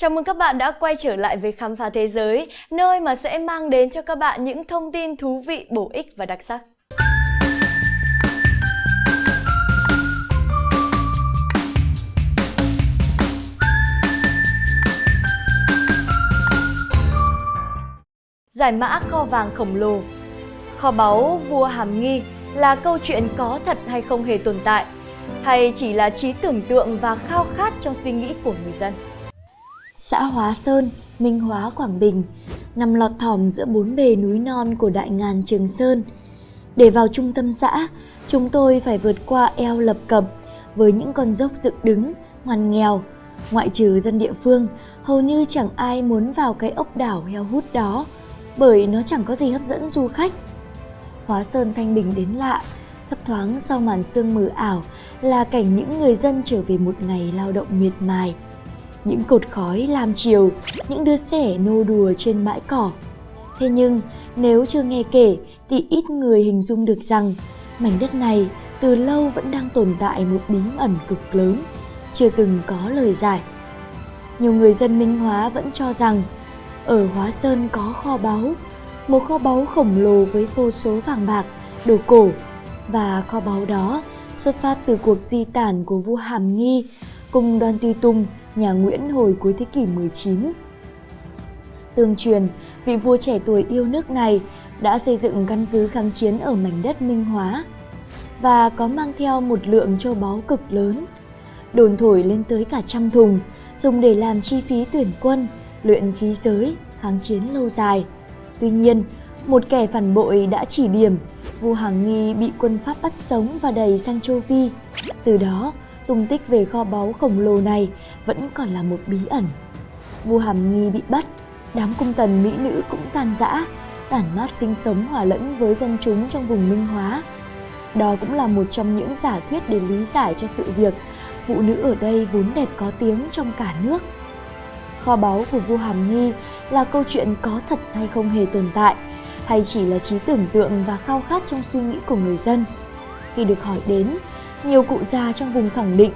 Chào mừng các bạn đã quay trở lại với Khám phá Thế giới, nơi mà sẽ mang đến cho các bạn những thông tin thú vị, bổ ích và đặc sắc. Giải mã kho vàng khổng lồ Kho báu vua Hàm Nghi là câu chuyện có thật hay không hề tồn tại, hay chỉ là trí tưởng tượng và khao khát trong suy nghĩ của người dân? Xã Hóa Sơn, Minh Hóa, Quảng Bình nằm lọt thỏm giữa bốn bề núi non của đại ngàn Trường Sơn. Để vào trung tâm xã, chúng tôi phải vượt qua eo lập cập với những con dốc dựng đứng, ngoằn nghèo. Ngoại trừ dân địa phương, hầu như chẳng ai muốn vào cái ốc đảo heo hút đó bởi nó chẳng có gì hấp dẫn du khách. Hóa Sơn thanh bình đến lạ, thấp thoáng sau màn sương mờ ảo là cảnh những người dân trở về một ngày lao động miệt mài những cột khói làm chiều, những đứa trẻ nô đùa trên bãi cỏ. Thế nhưng, nếu chưa nghe kể thì ít người hình dung được rằng mảnh đất này từ lâu vẫn đang tồn tại một bí ẩn cực lớn, chưa từng có lời giải. Nhiều người dân Minh Hóa vẫn cho rằng ở Hóa Sơn có kho báu, một kho báu khổng lồ với vô số vàng bạc, đồ cổ và kho báu đó xuất phát từ cuộc di tản của vua Hàm Nghi cùng đoàn tùy tùng nhà Nguyễn hồi cuối thế kỷ 19. Tương truyền, vị vua trẻ tuổi yêu nước này đã xây dựng căn cứ kháng chiến ở mảnh đất Minh Hóa và có mang theo một lượng châu báu cực lớn, đồn thổi lên tới cả trăm thùng, dùng để làm chi phí tuyển quân, luyện khí giới, kháng chiến lâu dài. Tuy nhiên, một kẻ phản bội đã chỉ điểm, vua Hàng Nghi bị quân Pháp bắt sống và đẩy sang châu Phi. Từ đó, tung tích về kho báu khổng lồ này vẫn còn là một bí ẩn. Vua Hàm Nghi bị bắt, đám cung tần mỹ nữ cũng tan rã, tản mát sinh sống hòa lẫn với dân chúng trong vùng Minh Hóa. Đó cũng là một trong những giả thuyết để lý giải cho sự việc phụ nữ ở đây vốn đẹp có tiếng trong cả nước. Kho báu của vua Hàm Nghi là câu chuyện có thật hay không hề tồn tại, hay chỉ là trí tưởng tượng và khao khát trong suy nghĩ của người dân. Khi được hỏi đến, nhiều cụ già trong vùng khẳng định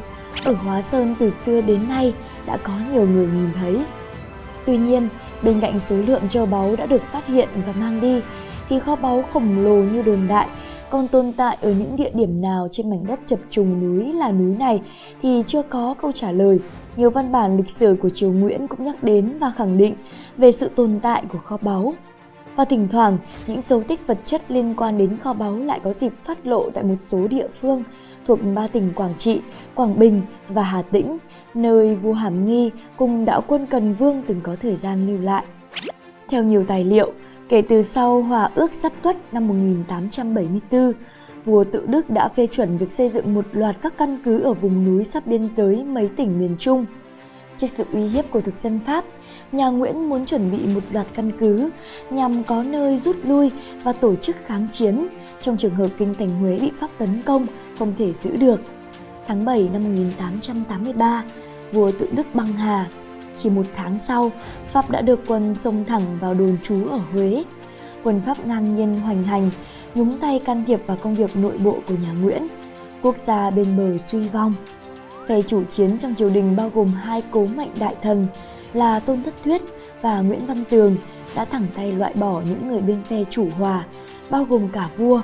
ở Hóa Sơn từ xưa đến nay đã có nhiều người nhìn thấy. Tuy nhiên, bên cạnh số lượng châu báu đã được phát hiện và mang đi, thì kho báu khổng lồ như đồn đại còn tồn tại ở những địa điểm nào trên mảnh đất chập trùng núi là núi này thì chưa có câu trả lời. Nhiều văn bản lịch sử của triều Nguyễn cũng nhắc đến và khẳng định về sự tồn tại của kho báu. Và thỉnh thoảng, những dấu tích vật chất liên quan đến kho báu lại có dịp phát lộ tại một số địa phương thuộc ba tỉnh Quảng Trị, Quảng Bình và Hà Tĩnh, nơi vua Hàm Nghi cùng đạo quân Cần Vương từng có thời gian lưu lại. Theo nhiều tài liệu, kể từ sau Hòa ước sắp tuất năm 1874, vua Tự Đức đã phê chuẩn việc xây dựng một loạt các căn cứ ở vùng núi sắp biên giới mấy tỉnh miền Trung. Trước sự uy hiếp của thực dân Pháp, nhà Nguyễn muốn chuẩn bị một loạt căn cứ nhằm có nơi rút lui và tổ chức kháng chiến trong trường hợp kinh thành Huế bị Pháp tấn công không thể giữ được. Tháng 7 năm 1883, vua tự Đức băng hà. Chỉ một tháng sau, Pháp đã được quân xông thẳng vào đồn trú ở Huế. Quân Pháp ngang nhiên hoành hành, nhúng tay can thiệp vào công việc nội bộ của nhà Nguyễn. Quốc gia bên bờ suy vong. Phe chủ chiến trong triều đình bao gồm hai cố mệnh đại thần là Tôn Thất Thuyết và Nguyễn Văn Tường đã thẳng tay loại bỏ những người bên phe chủ hòa, bao gồm cả vua.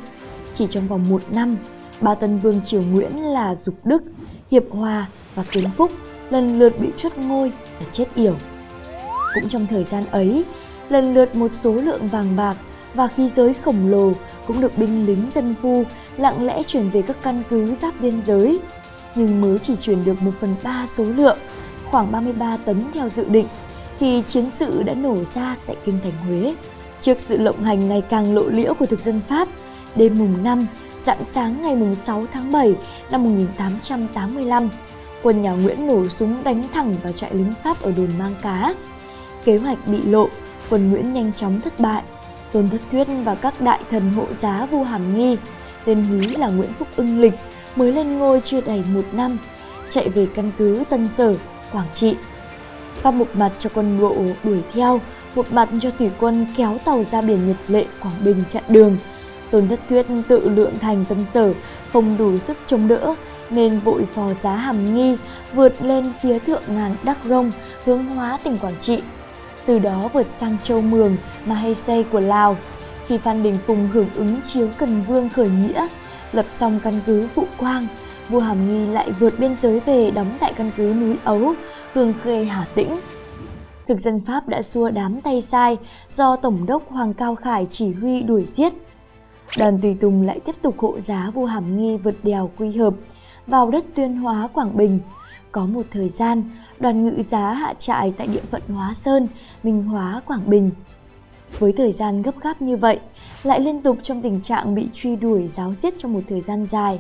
Chỉ trong vòng một năm, ba tân vương triều Nguyễn là Dục Đức, Hiệp Hòa và Kiến Phúc lần lượt bị truất ngôi và chết yểu. Cũng trong thời gian ấy, lần lượt một số lượng vàng bạc và khí giới khổng lồ cũng được binh lính dân phu lặng lẽ chuyển về các căn cứ giáp biên giới, nhưng mới chỉ chuyển được 1 phần 3 số lượng, khoảng 33 tấn theo dự định, thì chiến sự đã nổ ra tại kinh thành Huế. Trước sự lộng hành ngày càng lộ liễu của thực dân Pháp, đêm mùng 5, Dạng sáng ngày mùng 6 tháng 7 năm 1885, quân nhà Nguyễn nổ súng đánh thẳng vào trại lính Pháp ở đồn Mang Cá. Kế hoạch bị lộ, quân Nguyễn nhanh chóng thất bại. Tôn Thất Thuyết và các đại thần hộ giá vua Hàm Nghi, tên húy là Nguyễn Phúc Ưng Lịch, mới lên ngôi chưa đầy một năm, chạy về căn cứ Tân Sở, Quảng Trị. Và một mặt cho quân bộ đuổi theo, một mặt cho thủy quân kéo tàu ra biển Nhật Lệ, Quảng Bình chặn đường – Tôn Thất Thuyết tự lượng thành tân sở, không đủ sức chống đỡ, nên vội phò giá hàm nghi vượt lên phía thượng ngàn Đắc Rông hướng hóa tỉnh Quảng Trị. Từ đó vượt sang châu Mường, Mahese của Lào. Khi Phan Đình Phùng hưởng ứng chiếu Cần Vương khởi nghĩa, lập trong căn cứ Vũ Quang, vua Hàm Nghi lại vượt biên giới về đóng tại căn cứ núi Ấu, Hương Khê, Hà Tĩnh. Thực dân Pháp đã xua đám tay sai do Tổng đốc Hoàng Cao Khải chỉ huy đuổi giết. Đoàn Tùy Tùng lại tiếp tục hộ giá vua Hàm Nghi vượt đèo Quy Hợp vào đất Tuyên Hóa, Quảng Bình. Có một thời gian, đoàn ngự giá hạ trại tại địa phận Hóa Sơn, Minh Hóa, Quảng Bình. Với thời gian gấp gáp như vậy, lại liên tục trong tình trạng bị truy đuổi giáo giết trong một thời gian dài.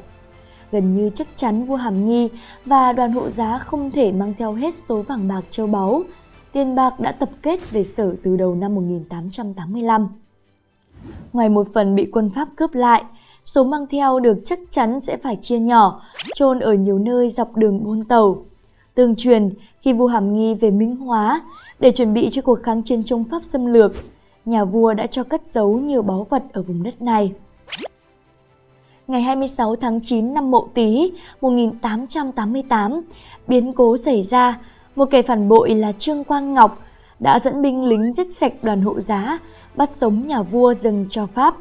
Gần như chắc chắn vua Hàm Nghi và đoàn hộ giá không thể mang theo hết số vàng bạc châu báu, tiền bạc đã tập kết về sở từ đầu năm 1885. Ngoài một phần bị quân Pháp cướp lại, số mang theo được chắc chắn sẽ phải chia nhỏ, chôn ở nhiều nơi dọc đường buôn tàu. Tương truyền, khi vua Hàm Nghi về Minh Hóa để chuẩn bị cho cuộc kháng chiến chống Pháp xâm lược, nhà vua đã cho cất giấu nhiều báu vật ở vùng đất này. Ngày 26 tháng 9 năm Mậu Tý 1888, biến cố xảy ra, một kẻ phản bội là Trương Quang Ngọc đã dẫn binh lính giết sạch đoàn hộ giá, bắt sống nhà vua dâng cho Pháp.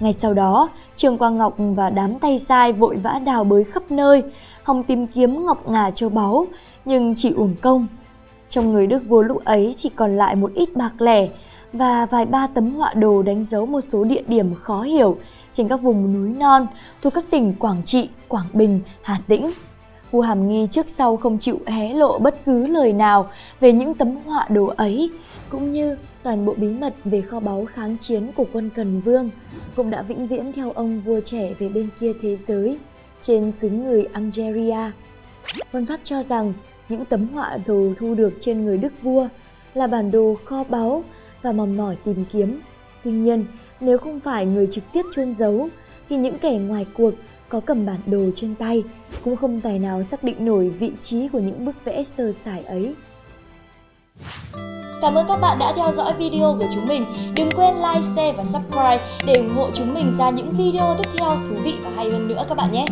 Ngay sau đó, Trương Quang Ngọc và đám tay sai vội vã đào bới khắp nơi, hòng tìm kiếm ngọc ngà châu báu, nhưng chỉ uổng công. Trong người Đức vua lúc ấy chỉ còn lại một ít bạc lẻ và vài ba tấm họa đồ đánh dấu một số địa điểm khó hiểu trên các vùng núi non thuộc các tỉnh Quảng Trị, Quảng Bình, Hà Tĩnh. Vua Hàm Nghi trước sau không chịu hé lộ bất cứ lời nào về những tấm họa đồ ấy, cũng như toàn bộ bí mật về kho báu kháng chiến của quân Cần Vương cũng đã vĩnh viễn theo ông vua trẻ về bên kia thế giới, trên xứ người Algeria. Quân Pháp cho rằng những tấm họa đồ thu được trên người đức vua là bản đồ kho báu và mòn mỏi tìm kiếm. Tuy nhiên, nếu không phải người trực tiếp chôn giấu, thì những kẻ ngoài cuộc có cầm bản đồ trên tay cũng không tài nào xác định nổi vị trí của những bức vẽ sơ sài ấy. Cảm ơn các bạn đã theo dõi video của chúng mình. Đừng quên like, share và subscribe để ủng hộ chúng mình ra những video tiếp theo thú vị và hay hơn nữa các bạn nhé.